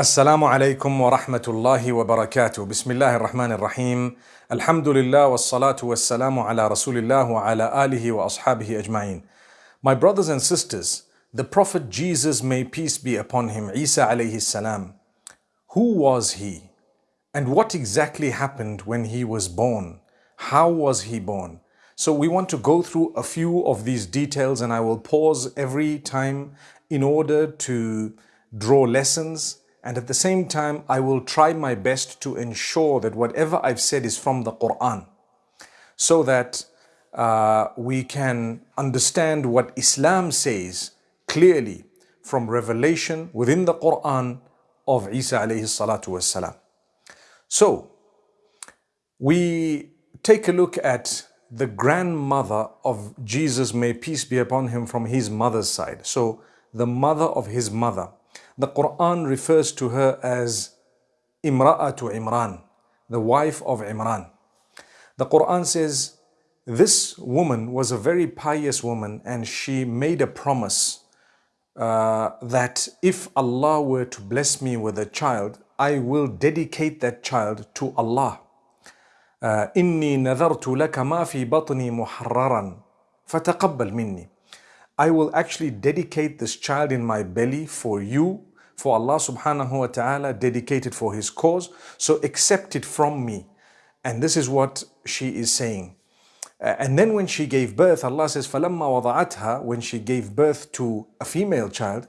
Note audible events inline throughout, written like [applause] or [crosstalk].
السلام عليكم ورحمة الله وبركاته بسم الله الرحمن الرحيم الحمد لله والصلاة والسلام على رسول الله وعلى آله وأصحابه أجمعين My brothers and sisters, the Prophet Jesus, may peace be upon him, Isa alayhi salam, who was he? And what exactly happened when he was born? How was he born? So we want to go through a few of these details and I will pause every time in order to draw lessons and at the same time, I will try my best to ensure that whatever I've said is from the Quran so that uh, we can understand what Islam says clearly from revelation within the Quran of Isa alayhi salatu wasalam. So, we take a look at the grandmother of Jesus, may peace be upon him, from his mother's side. So, the mother of his mother. The Quran refers to her as Imra'atu Imran, the wife of Imran. The Quran says, this woman was a very pious woman and she made a promise uh, that if Allah were to bless me with a child, I will dedicate that child to Allah. إني نذرت لك ما في بطني محررا فتقبل مني. I will actually dedicate this child in my belly for you, for Allah subhanahu wa ta'ala, dedicated for His cause. So accept it from me. And this is what she is saying. Uh, and then when she gave birth, Allah says, فَلَمَّا وَضَعَتْهَا When she gave birth to a female child,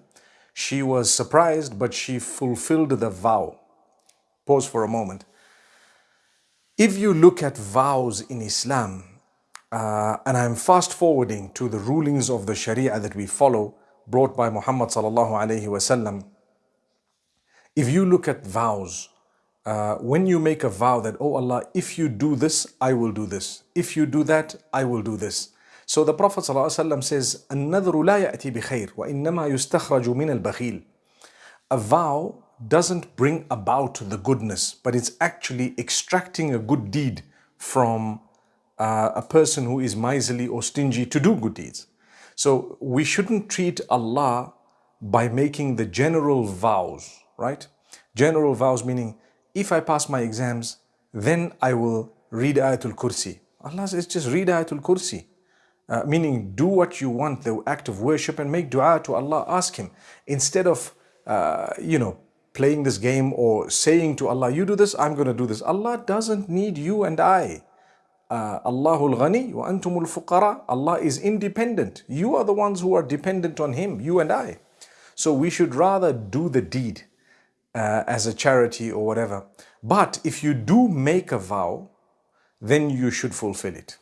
she was surprised, but she fulfilled the vow. Pause for a moment. If you look at vows in Islam, uh, and I'm fast forwarding to the rulings of the Sharia that we follow, brought by Muhammad sallallahu alaihi wasallam. If you look at vows, uh, when you make a vow that, oh Allah, if you do this, I will do this. If you do that, I will do this. So the Prophet ﷺ says, النذر لا يأتي بخير وإنما يستخرج من البخيل. A vow doesn't bring about the goodness, but it's actually extracting a good deed from uh, a person who is miserly or stingy to do good deeds. So we shouldn't treat Allah by making the general vows, right? General vows meaning, if I pass my exams, then I will read Ayatul Kursi. Allah says, just read Ayatul Kursi. Uh, meaning, do what you want, the act of worship, and make dua to Allah, ask Him. Instead of, uh, you know, playing this game or saying to Allah, you do this, I'm going to do this. Allah doesn't need you and I. Allahul Ghani wa antumul fuqara. Allah is independent. You are the ones who are dependent on Him, you and I. So we should rather do the deed uh, as a charity or whatever. But if you do make a vow, then you should fulfill it.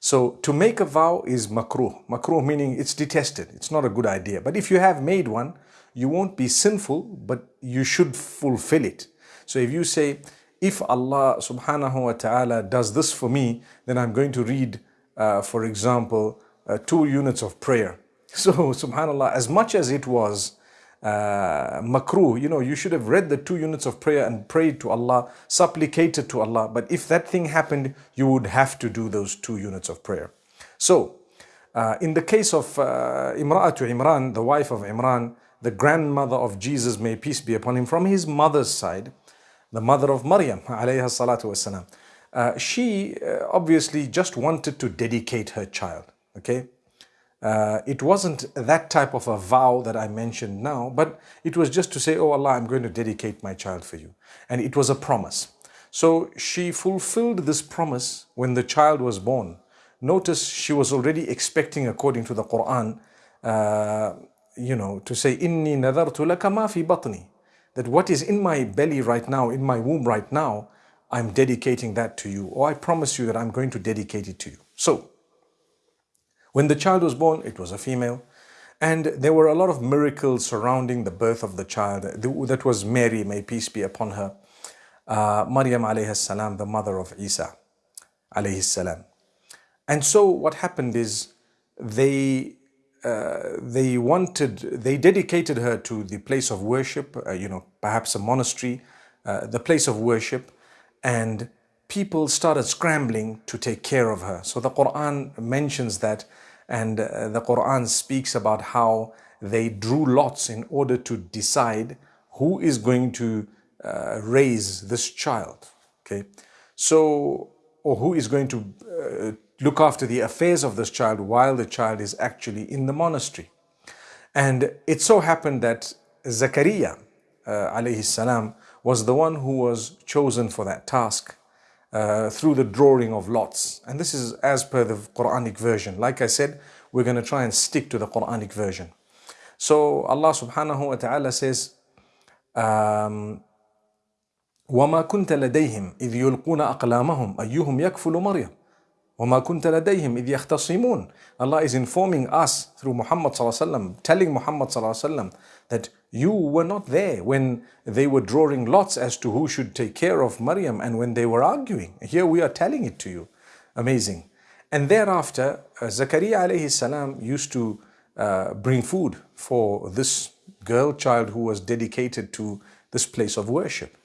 So to make a vow is makruh. Makruh meaning it's detested. It's not a good idea. But if you have made one, you won't be sinful, but you should fulfill it. So if you say, if Allah subhanahu wa ta'ala does this for me, then I'm going to read, uh, for example, uh, two units of prayer. [laughs] So subhanallah, as much as it was uh, makruh, you know, you should have read the two units of prayer and prayed to Allah, supplicated to Allah. But if that thing happened, you would have to do those two units of prayer. So, uh, in the case of uh, Imra'atu Imran, the wife of Imran, the grandmother of Jesus, may peace be upon him, from his mother's side, the mother of Maryam, alayha salatu wasalam, uh, she uh, obviously just wanted to dedicate her child, okay? Uh, it wasn't that type of a vow that I mentioned now, but it was just to say, oh Allah, I'm going to dedicate my child for you. And it was a promise. So she fulfilled this promise when the child was born. Notice she was already expecting, according to the Quran, uh, you know, to say, Inni nadartu laka ma fi batni. That what is in my belly right now, in my womb right now, I'm dedicating that to you. Or I promise you that I'm going to dedicate it to you. So, when the child was born, it was a female. And there were a lot of miracles surrounding the birth of the child. That was Mary, may peace be upon her. Uh, Maryam alayhi salam, the mother of Isa alayhi salam. And so what happened is they uh, they wanted, they dedicated her to the place of worship, uh, you know, perhaps a monastery, uh, the place of worship, and people started scrambling to take care of her. So the Quran mentions that and uh, the Quran speaks about how they drew lots in order to decide who is going to uh, raise this child? Okay, so, or who is going to uh, look after the affairs of this child while the child is actually in the monastery? And it so happened that Zakaria, uh, alayhi salam, was the one who was chosen for that task uh, through the drawing of lots. And this is as per the Quranic version. Like I said, we're going to try and stick to the Quranic version. So Allah subhanahu wa ta'ala says, um, وما كنت لديهم إذ يلقون أقلامهم أيهم يكفل مريم وما كنت لديهم إذ يختصمون Allah is informing us through Muhammad صلى الله عليه وسلم telling Muhammad صلى الله عليه وسلم that you were not there when they were drawing lots as to who should take care of Maryam and when they were arguing. Here we are telling it to you. Amazing. And thereafter, uh, Zakaria alayhi salam used to uh, bring food for this girl child who was dedicated to this place of worship.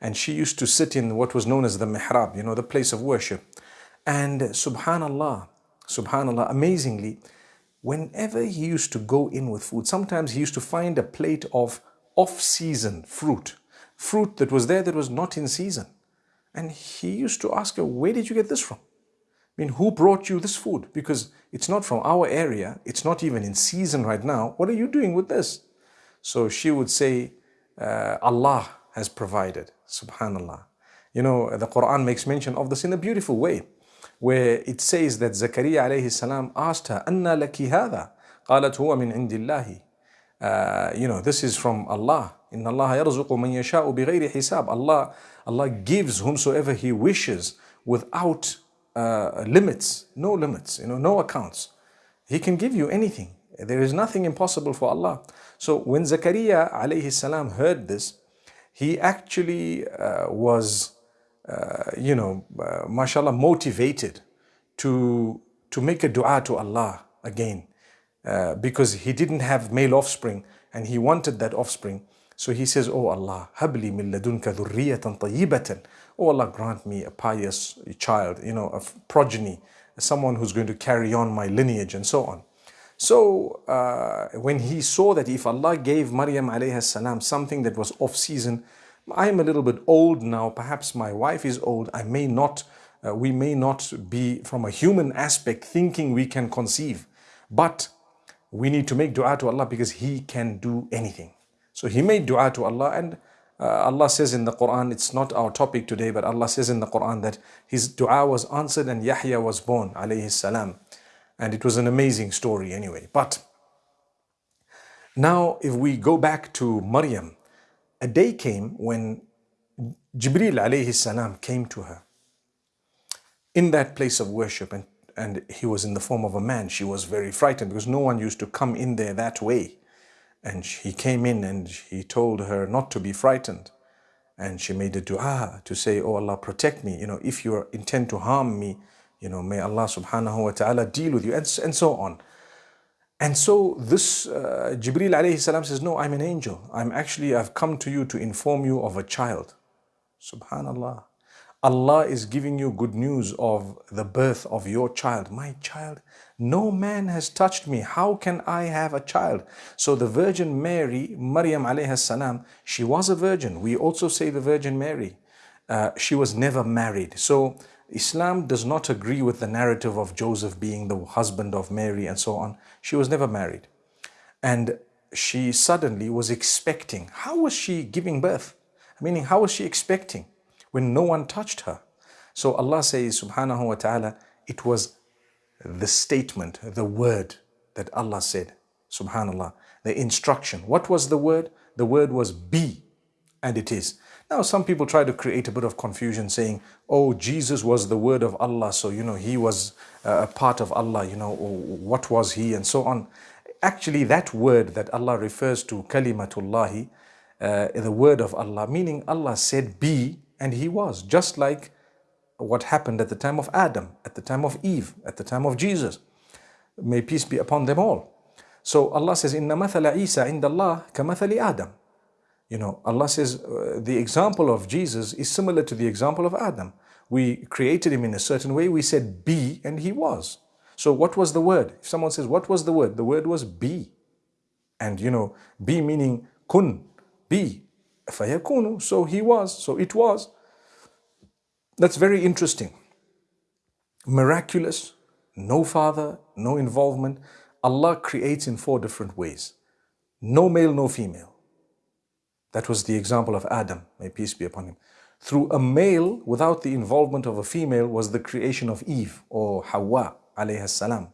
And she used to sit in what was known as the mihrab, you know, the place of worship. And subhanallah, subhanallah, amazingly, whenever he used to go in with food, sometimes he used to find a plate of off-season fruit, fruit that was there that was not in season. And he used to ask her, where did you get this from? I mean, who brought you this food? Because it's not from our area. It's not even in season right now. What are you doing with this? So she would say, uh, Allah has provided. Subhanallah. You know, the Quran makes mention of this in a beautiful way where it says that Zakaria alayhi salam asked her, Anna laki hadha? قالت هو من عند الله. Uh, you know, this is from Allah. Inna Allah yarzuqu man yasha'u bighayri hisab. Allah, Allah gives whomsoever He wishes without uh, limits, no limits, you know, no accounts. He can give you anything. There is nothing impossible for Allah. So when Zakaria alayhi salam heard this, he actually uh, was uh, you know, uh, mashallah, motivated to, to make a dua to Allah again uh, because he didn't have male offspring and he wanted that offspring. So he says, Oh Allah, habli min ladunka dhurriyatan tayyibatan. Oh Allah, grant me a pious child, you know, a progeny, someone who's going to carry on my lineage and so on. So uh, when he saw that if Allah gave Maryam alayhi salam something that was off season, I'm a little bit old now, perhaps my wife is old, I may not, uh, we may not be from a human aspect thinking we can conceive, but we need to make dua to Allah because He can do anything. So he made dua to Allah and uh, Allah says in the Quran, it's not our topic today, but Allah says in the Quran that his dua was answered and Yahya was born, alayhi salam. And it was an amazing story anyway. But now if we go back to Maryam, a day came when Jibril alayhi salam came to her in that place of worship and, and he was in the form of a man. She was very frightened because no one used to come in there that way. And he came in and he told her not to be frightened. And she made a dua to say, Oh Allah, protect me. You know, if you intend to harm me, you know, may Allah subhanahu wa ta'ala deal with you and, and so on. And so this uh, Jibril alayhi salam says, no, I'm an angel. I'm actually, I've come to you to inform you of a child. Subhanallah. Allah is giving you good news of the birth of your child. My child, no man has touched me. How can I have a child? So the Virgin Mary, Maryam alayhi salam, she was a virgin. We also say the Virgin Mary. Uh, she was never married. So Islam does not agree with the narrative of Joseph being the husband of Mary and so on. She was never married. And she suddenly was expecting. How was she giving birth? Meaning, how was she expecting when no one touched her? So Allah says, subhanahu wa ta'ala, it was the statement, the word that Allah said, subhanallah, the instruction. What was the word? The word was be, and it is. Now, some people try to create a bit of confusion saying, oh, Jesus was the word of Allah, so, you know, he was uh, a part of Allah, you know, what was he, and so on. Actually, that word that Allah refers to, kalimatullahi, uh, the word of Allah, meaning Allah said be, and he was, just like what happened at the time of Adam, at the time of Eve, at the time of Jesus. May peace be upon them all. So Allah says, إِنَّ مَثَلَ عِيسَى عِنْدَ اللَّهِ كَمَثَلِ Adam. you know, Allah says uh, the example of Jesus is similar to the example of Adam. We created him in a certain way. We said be and he was. So what was the word? If someone says, what was the word? The word was be. And you know, be meaning kun, be. Fayakunu, so he was, so it was. That's very interesting. Miraculous, no father, no involvement. Allah creates in four different ways. No male, no female. That was the example of Adam, may peace be upon him. Through a male without the involvement of a female was the creation of Eve or Hawa alayhi salam.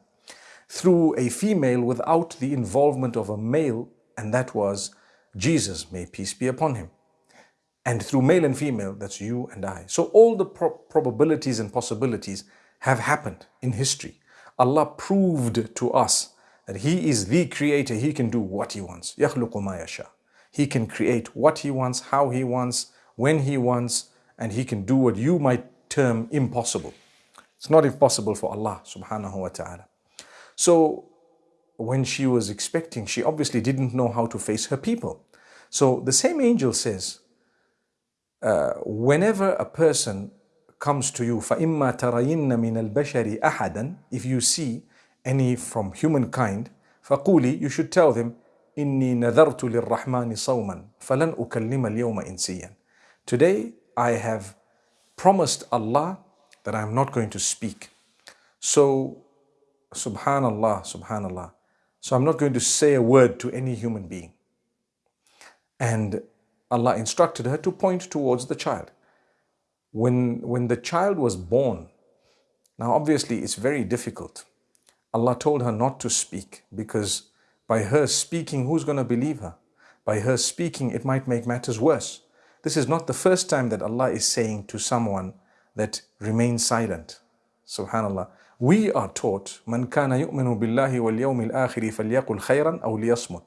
Through a female without the involvement of a male and that was Jesus, may peace be upon him. And through male and female, that's you and I. So all the pro probabilities and possibilities have happened in history. Allah proved to us that He is the creator. He can do what He wants. يَخْلُقُ مَا يَشَاءُ He can create what He wants, how He wants, when He wants, and He can do what you might term impossible. It's not impossible for Allah subhanahu wa ta'ala. So when she was expecting, she obviously didn't know how to face her people. So the same angel says, uh, whenever a person comes to you, فَإِمَّا تَرَيِنَّ مِنَ الْبَشَرِ أَحَدًا If you see any from humankind, فَقُولِي You should tell them, إِنِّي نَذَرْتُ لِلرَّحْمَنِ صَوْمًا فَلَنْ أُكَلِّمَ الْيَوْمَ إِنسِيًّا Today I have promised Allah that I am not going to speak. So, subhanallah, subhanallah. So I'm not going to say a word to any human being. And Allah instructed her to point towards the child. When, when the child was born, now obviously it's very difficult. Allah told her not to speak because by her speaking, who's going to believe her? By her speaking, it might make matters worse. This is not the first time that Allah is saying to someone that remain silent. Subhanallah. We are taught, Man kana yu'minu billahi wal yawmil akhiri falyakul khayran aw.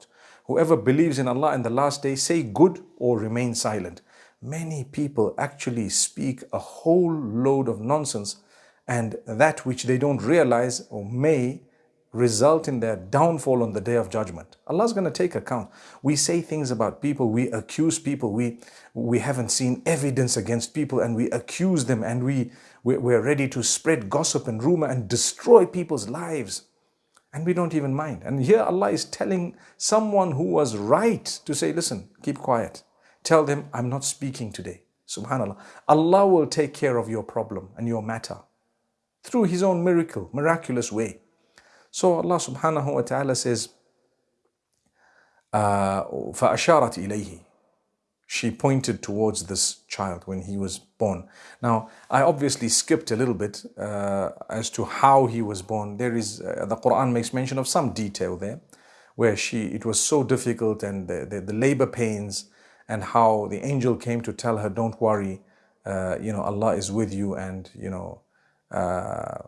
Whoever believes in Allah and the last day, say good or remain silent. Many people actually speak a whole load of nonsense and that which they don't realize or may result in their downfall on the day of judgment. Allah is going to take account. We say things about people, we accuse people, we, we haven't seen evidence against people and we accuse them and we, we're ready to spread gossip and rumor and destroy people's lives and we don't even mind. And here Allah is telling someone who was right to say, listen, keep quiet. Tell them, I'm not speaking today. Subhanallah. Allah will take care of your problem and your matter through His own miracle, miraculous way. So Allah subhanahu wa ta'ala says, uh, فَأَشَارَتْ إِلَيْهِ she pointed towards this child when he was born. Now, I obviously skipped a little bit uh, as to how he was born. There is, uh, the Quran makes mention of some detail there, where she, it was so difficult and the, the, the labor pains and how the angel came to tell her, don't worry, uh, you know, Allah is with you and, you know, uh,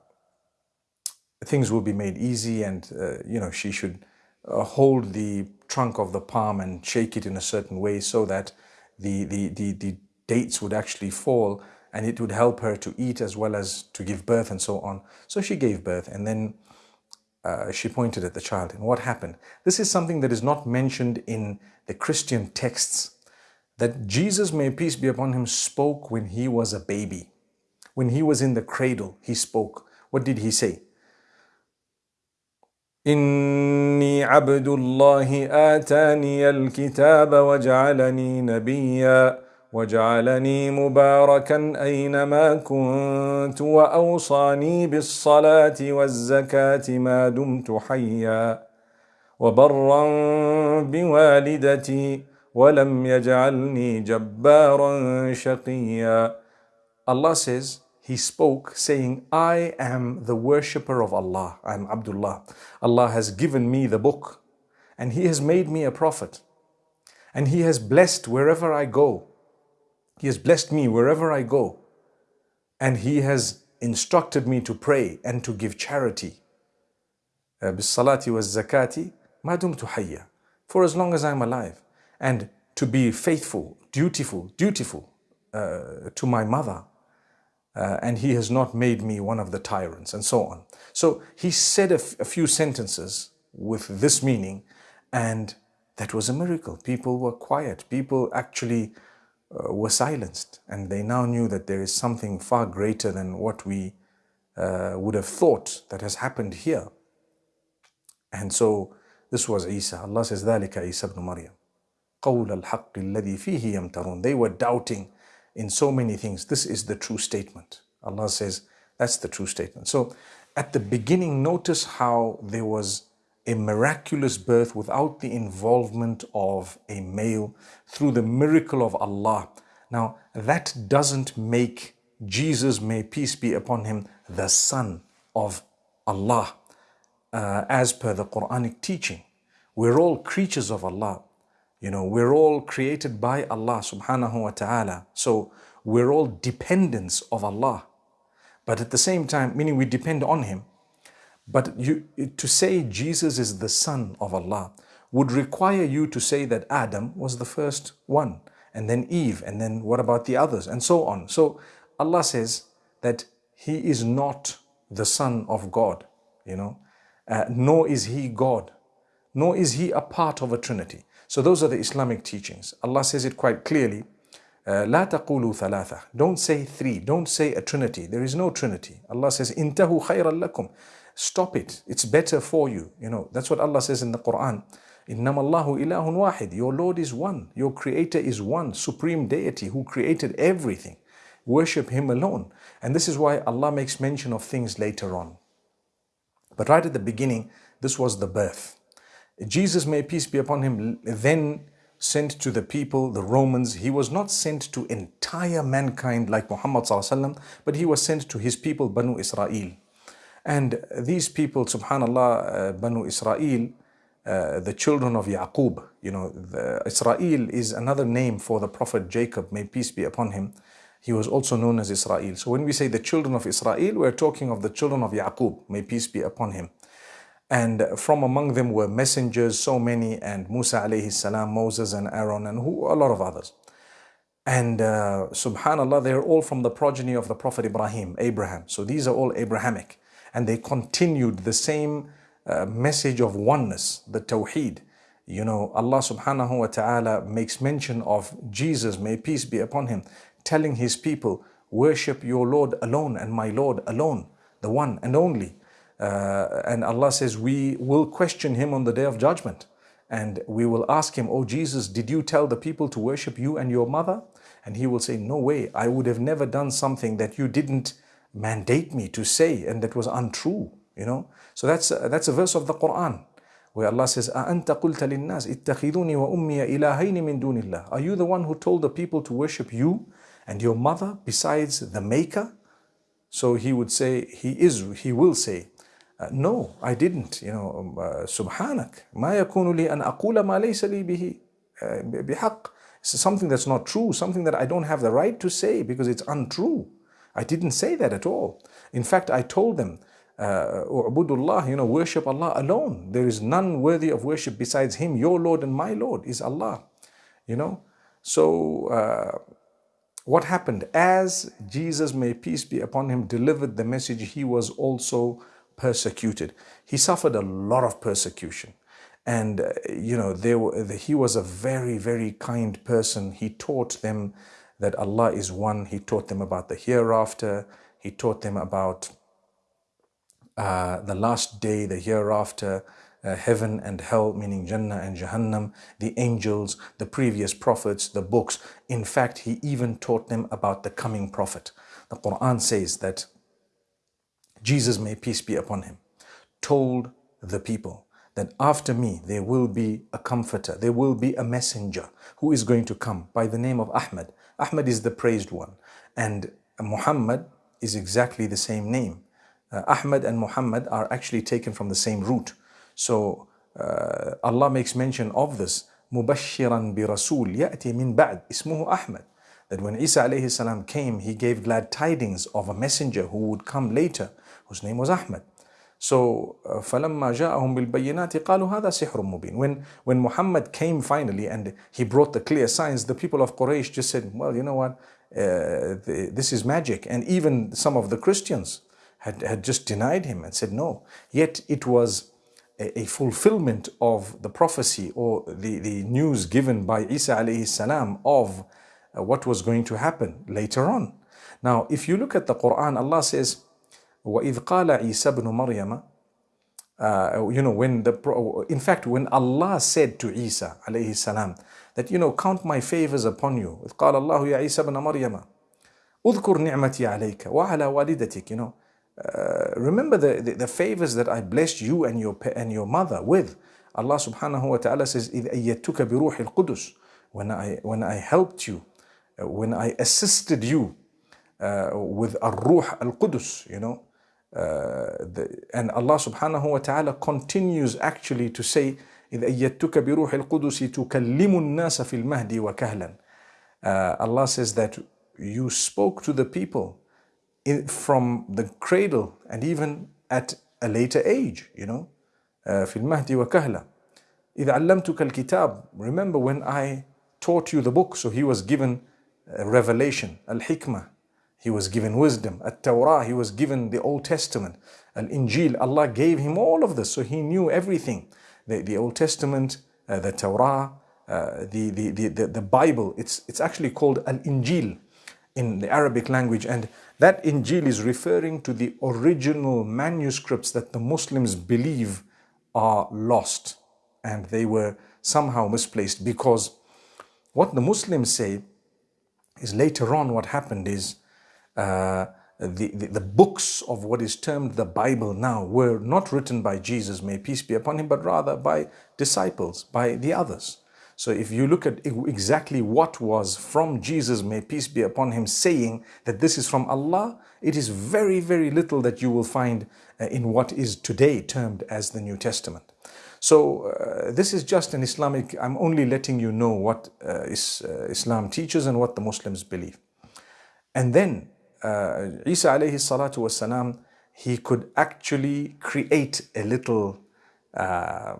things will be made easy and, uh, you know, she should uh, hold the trunk of the palm and shake it in a certain way so that the, the, the, the dates would actually fall and it would help her to eat as well as to give birth and so on. So she gave birth and then uh, she pointed at the child. And what happened? This is something that is not mentioned in the Christian texts. That Jesus, may peace be upon him, spoke when he was a baby. When he was in the cradle, he spoke. What did he say? إني عبد الله آتاني الكتاب وجعلني نبيا وجعلني مباركا أينما كنت وأوصاني بالصلاة والزكاة ما دمت حيا وبرا بوالدتي ولم يجعلني جبارا شقيا. Allah says he spoke saying, I am the worshipper of Allah. I am Abdullah. Allah has given me the book and he has made me a prophet and he has blessed wherever I go. He has blessed me wherever I go and he has instructed me to pray and to give charity. Uh, bissalati was zakati. For as long as I'm alive and to be faithful, dutiful, dutiful uh, to my mother uh, and he has not made me one of the tyrants, and so on. So he said a, few sentences with this meaning, and that was a miracle. People were quiet. People actually uh, were silenced, and they now knew that there is something far greater than what we uh, would have thought that has happened here. And so this was Isa. Allah says, ذَلِكَ Isa ibn Maryam. قول الحق الذي فيه يمترون. They were doubting in so many things. This is the true statement. Allah says, that's the true statement. So at the beginning, notice how there was a miraculous birth without the involvement of a male through the miracle of Allah. Now, that doesn't make Jesus, may peace be upon him, the son of Allah, uh, as per the Quranic teaching. We're all creatures of Allah. You know, we're all created by Allah subhanahu wa ta'ala. So we're all dependents of Allah. But at the same time, meaning we depend on Him. But you, to say Jesus is the Son of Allah would require you to say that Adam was the first one, and then Eve, and then what about the others, and so on. So Allah says that He is not the Son of God, you know, uh, nor is He God, nor is He a part of a Trinity. So those are the Islamic teachings. Allah says it quite clearly. لا تقولوا ثلاثة Don't say three. Don't say a trinity. There is no trinity. Allah says انتهوا خيرا لكم Stop it. It's better for you. You know, that's what Allah says in the Quran. إنما الله إله واحد Your Lord is one. Your Creator is one. Supreme Deity who created everything. Worship Him alone. And this is why Allah makes mention of things later on. But right at the beginning, this was the birth. Jesus, may peace be upon him, then sent to the people, the Romans. He was not sent to entire mankind like Muhammad but he was sent to his people, Banu Israel. And these people, subhanallah, uh, Banu Israel, uh, the children of Yaqub, you know, Israel is another name for the Prophet Jacob, may peace be upon him. He was also known as Israel. So when we say the children of Israel, we're talking of the children of Yaqub, may peace be upon him. And from among them were messengers, so many, and Musa alayhi salam, Moses and Aaron, and who, a lot of others. And uh, subhanAllah, they're all from the progeny of the Prophet Ibrahim, Abraham. So these are all Abrahamic. And they continued the same uh, message of oneness, the Tawheed. You know, Allah subhanahu wa ta'ala makes mention of Jesus, may peace be upon him, telling his people, worship your Lord alone and my Lord alone, the one and only. Uh, and Allah says, we will question him on the day of judgment. And we will ask him, Oh Jesus, did you tell the people to worship you and your mother? And he will say, No way, I would have never done something that you didn't mandate me to say and that was untrue. You know? So that's, uh, that's a verse of the Quran where Allah says, أَأَنْتَ قُلْتَ لِلنَّاسِ اتَّخِذُونِي وَأُمِّيَ إِلَهَيْنِ مِن دُونِ اللَّهِ Are you the one who told the people to worship you and your mother besides the maker? So he would say, he is, he will say, uh, no, I didn't. You know, um, uh, Subhanak, ma yakunu li an aqula ma laysa li. Uh, something that's not true, something that I don't have the right to say because it's untrue. I didn't say that at all. In fact, I told them, uh, U'budullah, uh, you know, worship Allah alone. There is none worthy of worship besides Him. Your Lord and my Lord is Allah. You know, so uh, what happened? As Jesus, may peace be upon Him, delivered the message, He was also persecuted. He suffered a lot of persecution. And, uh, you know, were, he was a very, very kind person. He taught them that Allah is one. He taught them about the hereafter. He taught them about uh, the last day, the hereafter, uh, heaven and hell, meaning Jannah and Jahannam, the angels, the previous prophets, the books. In fact, he even taught them about the coming prophet. The Quran says that Jesus, may peace be upon him, told the people that after me there will be a comforter, there will be a messenger who is going to come by the name of Ahmad. Ahmad is the praised one and Muhammad is exactly the same name. Uh, Ahmad and Muhammad are actually taken from the same root. So uh, Allah makes mention of this مبشرا برسول يأتي من بعد اسمه أحمد that when Isa alayhi salam came, he gave glad tidings of a messenger who would come later whose name was Ahmad. So فَلَمَّا جَاءَهُمْ بِالْبَيِّنَاتِ قَالُوا هَذَا سِحْرٌ مُبِينٌ when, when Muhammad came finally and he brought the clear signs, the people of Quraysh just said, well, you know what, uh, the, this is magic. And even some of the Christians had, had just denied him and said no. Yet it was a, a fulfillment of the prophecy or the, the news given by Isa alayhi salam of uh, what was going to happen later on. Now, if you look at the Quran, Allah says, وَإِذْ قَالَ عِيسَى بْنُ مَرْيَمَ uh, you know, when the, in fact, when Allah said to Isa, alayhi salam, that, you know, count my favors upon you. قال الله يا عيسى بن مريم اذكر نعمتي عليك وعلى والدتك, you know. Uh, remember the, the, the, favors that I blessed you and your, and your mother with. Allah subhanahu wa ta'ala says, إِذْ أَيَّتُكَ بِرُوحِ الْقُدُسِ when I, when I helped you, uh, when I assisted you uh, with Ar-Ruh Al-Qudus, you know, uh, the, and Allah subhanahu wa ta'ala continues actually to say, إذ أيدتك بروح القدس تكلم الناس في المهد وكهلا. Uh, Allah says that you spoke to the people in, from the cradle and even at a later age, you know, uh, في المهد وكهلا. إذا علمتك الكتاب, remember when I taught you the book, so he was given revelation, al-hikmah, he was given wisdom. At Torah, he was given the Old Testament. Al Injil, Allah gave him all of this, so he knew everything. The, the Old Testament, uh, the Torah, uh, the, the, the, the Bible, it's, it's actually called Al Injil in the Arabic language. And that Injil is referring to the original manuscripts that the Muslims believe are lost and they were somehow misplaced because what the Muslims say is later on what happened is uh, the, the, the, books of what is termed the Bible now were not written by Jesus, may peace be upon him, but rather by disciples, by the others. So if you look at exactly what was from Jesus, may peace be upon him, saying that this is from Allah, it is very, very little that you will find uh, in what is today termed as the New Testament. So uh, this is just an Islamic, I'm only letting you know what uh, is, uh, Islam teaches and what the Muslims believe. And then uh, Isa alayhi salatu wasalam, he could actually create a little, uh,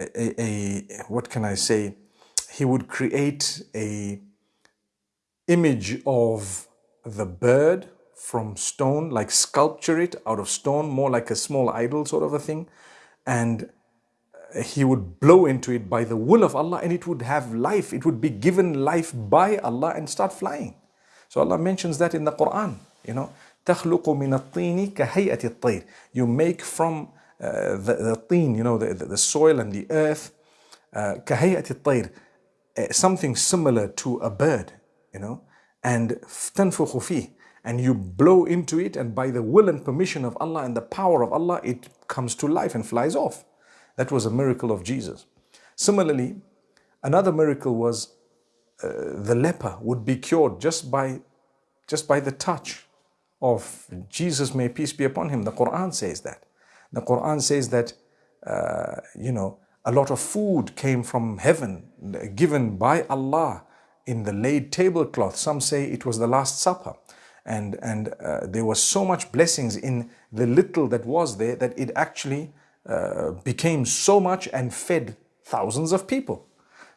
a, a, what can I say? He would create a image of the bird from stone, like sculpture it out of stone, more like a small idol sort of a thing. And he would blow into it by the will of Allah and it would have life. It would be given life by Allah and start flying. So Allah mentions that in the Quran, you know, تخلق من الطين كهيئة الطير. You make from uh, the, the teen, you know, the, the, the soil and the earth, uh, كهيئة الطير, uh, something similar to a bird, you know, and تنفخ فيه. And you blow into it and by the will and permission of Allah and the power of Allah, it comes to life and flies off. That was a miracle of Jesus. Similarly, another miracle was uh, the leper would be cured just by, just by the touch of Jesus, may peace be upon him. The Quran says that. The Quran says that, uh, you know, a lot of food came from heaven, given by Allah in the laid tablecloth. Some say it was the Last Supper. And, and uh, there was so much blessings in the little that was there that it actually uh, became so much and fed thousands of people.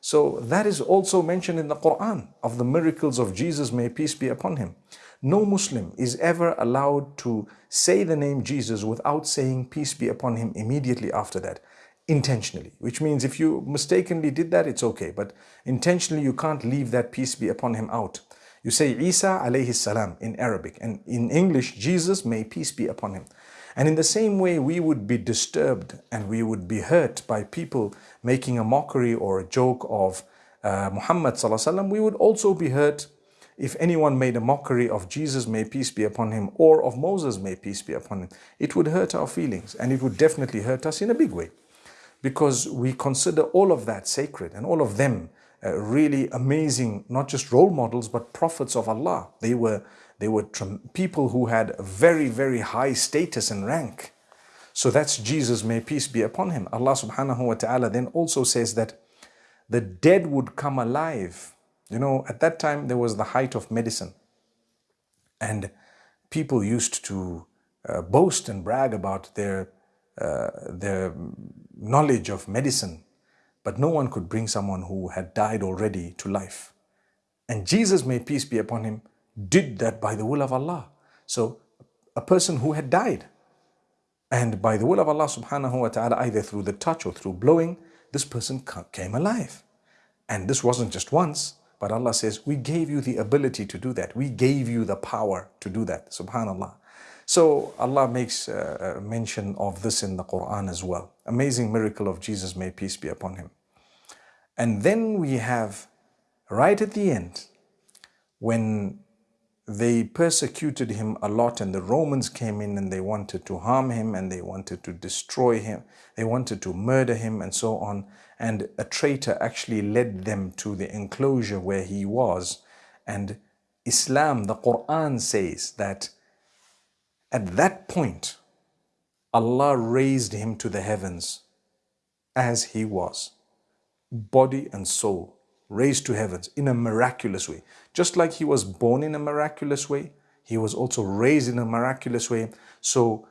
So that is also mentioned in the Quran of the miracles of Jesus, may peace be upon him. No Muslim is ever allowed to say the name Jesus without saying peace be upon him immediately after that, intentionally. Which means if you mistakenly did that, it's okay. But intentionally, you can't leave that peace be upon him out. You say Isa alayhi salam in Arabic and in English, Jesus, may peace be upon him. And in the same way, we would be disturbed and we would be hurt by people making a mockery or a joke of uh, Muhammad we would also be hurt if anyone made a mockery of Jesus, may peace be upon him, or of Moses, may peace be upon him. It would hurt our feelings and it would definitely hurt us in a big way because we consider all of that sacred and all of them uh, really amazing, not just role models, but prophets of Allah. They were they were people who had very, very high status and rank. So that's Jesus, may peace be upon him. Allah subhanahu wa ta'ala then also says that the dead would come alive. You know, at that time there was the height of medicine. And people used to uh, boast and brag about their, uh, their knowledge of medicine. But no one could bring someone who had died already to life. And Jesus, may peace be upon him, did that by the will of Allah. So a person who had died and by the will of Allah subhanahu wa ta'ala either through the touch or through blowing this person came alive. And this wasn't just once but Allah says we gave you the ability to do that. We gave you the power to do that. Subhanallah. So Allah makes uh, mention of this in the Quran as well. Amazing miracle of Jesus, may peace be upon him. And then we have right at the end, when they persecuted him a lot and the Romans came in and they wanted to harm him and they wanted to destroy him. They wanted to murder him and so on. And a traitor actually led them to the enclosure where he was. And Islam, the Quran says that at that point, Allah raised him to the heavens as he was, body and soul raised to heavens in a miraculous way. Just like he was born in a miraculous way, he was also raised in a miraculous way. So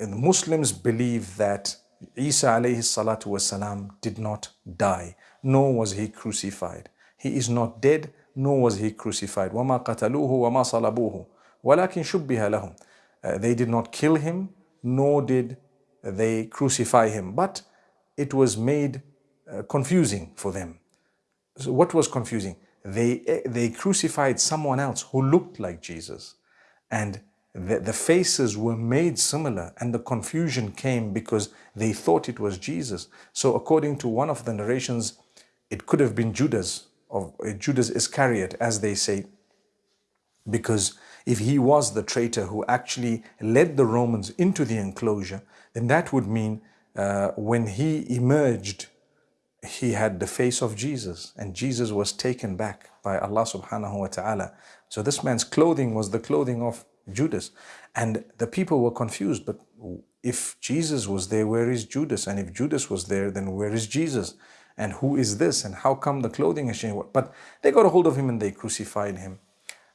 Muslims believe that Isa alayhi salatu wasalam did not die, nor was he crucified. He is not dead, nor was he crucified. وَمَا قَتَلُوهُ وَمَا صَلَبُوهُ وَلَكِنْ شُبِّهَ لَهُمْ uh, They did not kill him, nor did they crucify him. But it was made uh, confusing for them. So what was confusing? They, they crucified someone else who looked like Jesus. And the, the faces were made similar and the confusion came because they thought it was Jesus. So according to one of the narrations, it could have been Judas, of uh, Judas Iscariot, as they say, because if he was the traitor who actually led the Romans into the enclosure, then that would mean uh, when he emerged he had the face of Jesus and Jesus was taken back by Allah subhanahu wa ta'ala. So this man's clothing was the clothing of Judas. And the people were confused, but if Jesus was there, where is Judas? And if Judas was there, then where is Jesus? And who is this? And how come the clothing is changed? But they got a hold of him and they crucified him.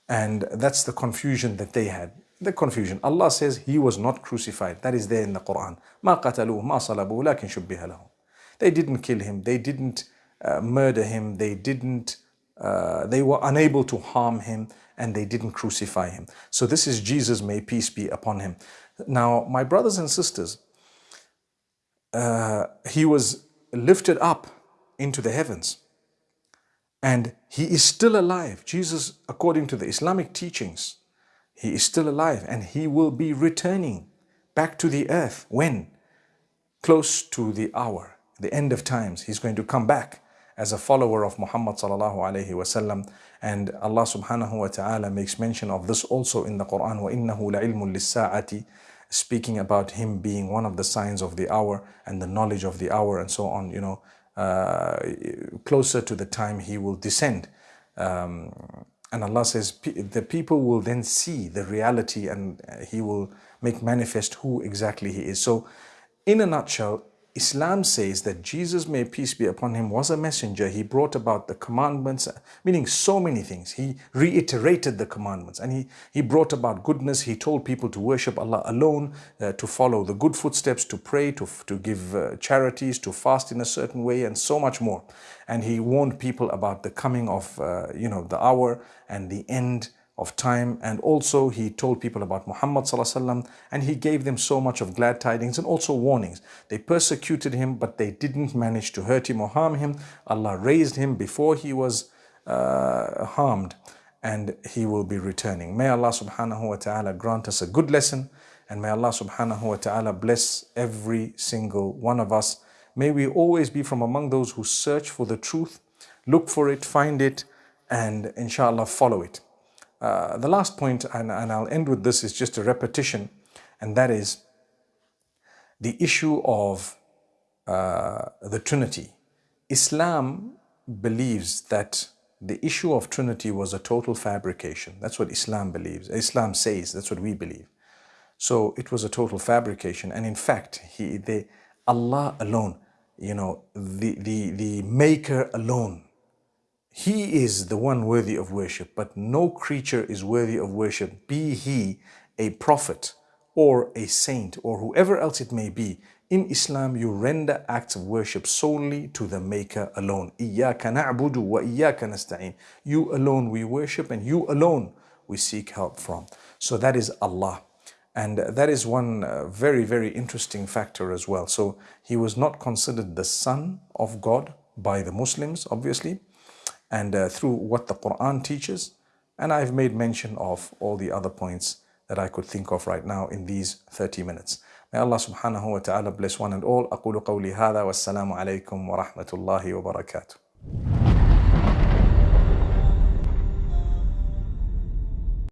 And that's the confusion that they had. The confusion. Allah says he was not crucified. That is there in the Quran. ما قتلوه ما صلبوه لكن شبه لهم. They didn't kill him. They didn't uh, murder him. They didn't, uh, they were unable to harm him and they didn't crucify him. So this is Jesus, may peace be upon him. Now, my brothers and sisters, uh, he was lifted up into the heavens and he is still alive. Jesus, according to the Islamic teachings, he is still alive and he will be returning back to the earth. When? Close to the hour the end of times. He's going to come back as a follower of Muhammad sallallahu alaihi wasallam. And Allah subhanahu wa ta'ala makes mention of this also in the Quran. وَإِنَّهُ لَعِلْمٌ لِلسَّاعَةِ Speaking about him being one of the signs of the hour and the knowledge of the hour and so on, you know, uh, closer to the time he will descend. Um, and Allah says the people will then see the reality and he will make manifest who exactly he is. So in a nutshell, Islam says that Jesus, may peace be upon him, was a messenger. He brought about the commandments, meaning so many things. He reiterated the commandments and he, he brought about goodness. He told people to worship Allah alone, uh, to follow the good footsteps, to pray, to, to give uh, charities, to fast in a certain way and so much more. And he warned people about the coming of, uh, you know, the hour and the end of time and also he told people about Muhammad and he gave them so much of glad tidings and also warnings. They persecuted him but they didn't manage to hurt him or harm him. Allah raised him before he was uh, harmed and he will be returning. May Allah subhanahu wa ta'ala grant us a good lesson and may Allah subhanahu wa ta'ala bless every single one of us. May we always be from among those who search for the truth, look for it, find it and inshallah follow it. Uh, the last point, and, and I'll end with this, is just a repetition, and that is the issue of uh, the Trinity. Islam believes that the issue of Trinity was a total fabrication. That's what Islam believes. Islam says, that's what we believe. So it was a total fabrication. And in fact, he, Allah alone, you know, the, the, the maker alone he is the one worthy of worship, but no creature is worthy of worship, be he a prophet or a saint or whoever else it may be. In Islam, you render acts of worship solely to the Maker alone. Iyaka na'budu wa iyaka nasta'in. You alone we worship and you alone we seek help from. So that is Allah. And that is one uh, very, very interesting factor as well. So he was not considered the son of God by the Muslims, obviously and uh, through what the Quran teaches. And I've made mention of all the other points that I could think of right now in these 30 minutes. May Allah subhanahu wa ta'ala bless one and all. أقول قولي هذا والسلام عليكم ورحمة الله وبركاته